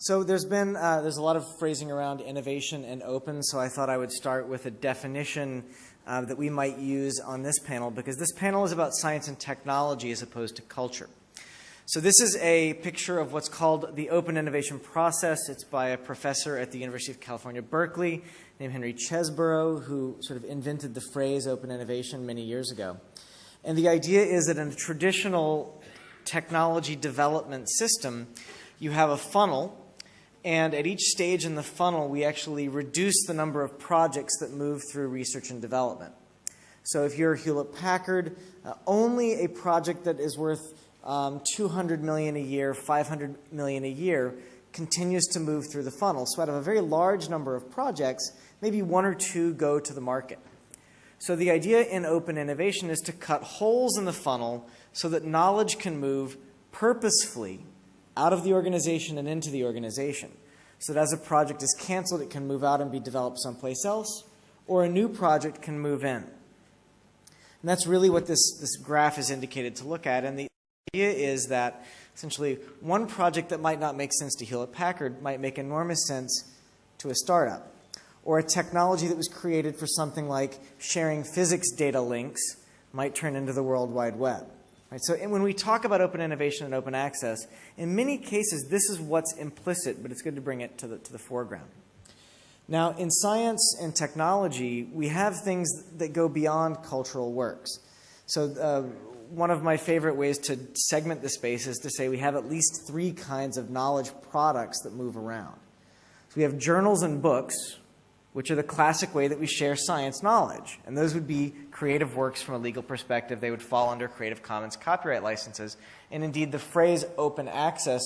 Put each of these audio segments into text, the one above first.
So there's been uh, there's a lot of phrasing around innovation and open. So I thought I would start with a definition uh, that we might use on this panel because this panel is about science and technology as opposed to culture. So this is a picture of what's called the open innovation process. It's by a professor at the University of California, Berkeley, named Henry Chesbrough, who sort of invented the phrase open innovation many years ago. And the idea is that in a traditional technology development system, you have a funnel and at each stage in the funnel, we actually reduce the number of projects that move through research and development. So if you're Hewlett Packard, uh, only a project that is worth um, 200 million a year, 500 million a year continues to move through the funnel. So out of a very large number of projects, maybe one or two go to the market. So the idea in open innovation is to cut holes in the funnel so that knowledge can move purposefully out of the organization and into the organization. So that as a project is canceled, it can move out and be developed someplace else, or a new project can move in. And that's really what this, this graph is indicated to look at. And the idea is that essentially one project that might not make sense to Hewlett Packard might make enormous sense to a startup. Or a technology that was created for something like sharing physics data links might turn into the World Wide Web. Right, so when we talk about open innovation and open access, in many cases this is what's implicit, but it's good to bring it to the, to the foreground. Now, in science and technology, we have things that go beyond cultural works. So uh, one of my favorite ways to segment the space is to say we have at least three kinds of knowledge products that move around. So we have journals and books, which are the classic way that we share science knowledge. And those would be creative works from a legal perspective. They would fall under Creative Commons copyright licenses. And indeed, the phrase open access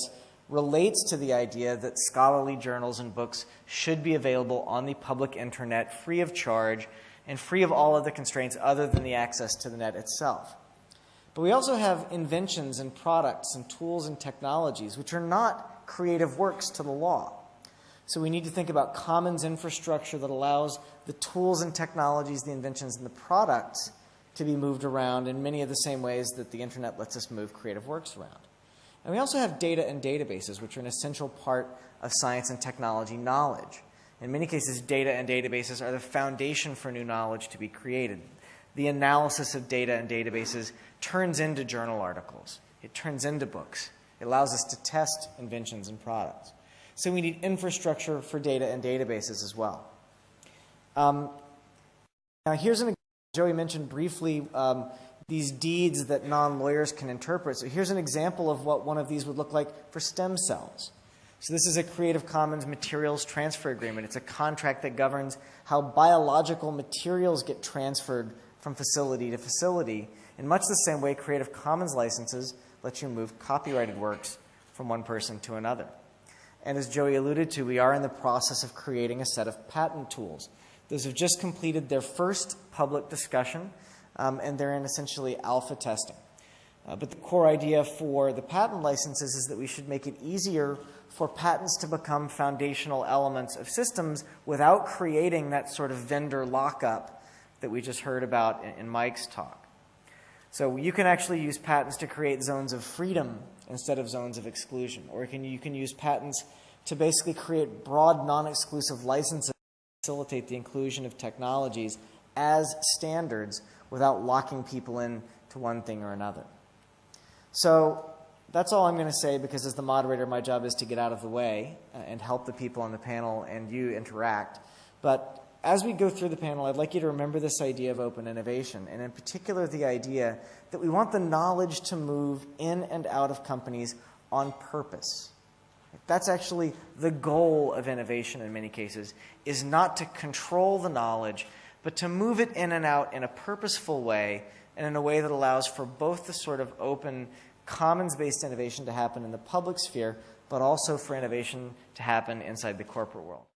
relates to the idea that scholarly journals and books should be available on the public internet free of charge and free of all other constraints other than the access to the net itself. But we also have inventions and products and tools and technologies which are not creative works to the law. So we need to think about commons infrastructure that allows the tools and technologies, the inventions, and the products to be moved around in many of the same ways that the internet lets us move creative works around. And we also have data and databases, which are an essential part of science and technology knowledge. In many cases, data and databases are the foundation for new knowledge to be created. The analysis of data and databases turns into journal articles. It turns into books. It allows us to test inventions and products. So we need infrastructure for data and databases as well. Um, now here's an example, Joey mentioned briefly um, these deeds that non-lawyers can interpret. So here's an example of what one of these would look like for stem cells. So this is a Creative Commons materials transfer agreement. It's a contract that governs how biological materials get transferred from facility to facility. In much the same way Creative Commons licenses let you move copyrighted works from one person to another. And as Joey alluded to, we are in the process of creating a set of patent tools. Those have just completed their first public discussion, um, and they're in essentially alpha testing. Uh, but the core idea for the patent licenses is that we should make it easier for patents to become foundational elements of systems without creating that sort of vendor lockup that we just heard about in, in Mike's talk. So you can actually use patents to create zones of freedom instead of zones of exclusion. Or can, you can use patents to basically create broad non-exclusive licenses to facilitate the inclusion of technologies as standards without locking people in to one thing or another. So that's all I'm going to say because as the moderator, my job is to get out of the way uh, and help the people on the panel and you interact. But as we go through the panel, I'd like you to remember this idea of open innovation, and in particular the idea that we want the knowledge to move in and out of companies on purpose. That's actually the goal of innovation in many cases, is not to control the knowledge, but to move it in and out in a purposeful way and in a way that allows for both the sort of open commons-based innovation to happen in the public sphere, but also for innovation to happen inside the corporate world.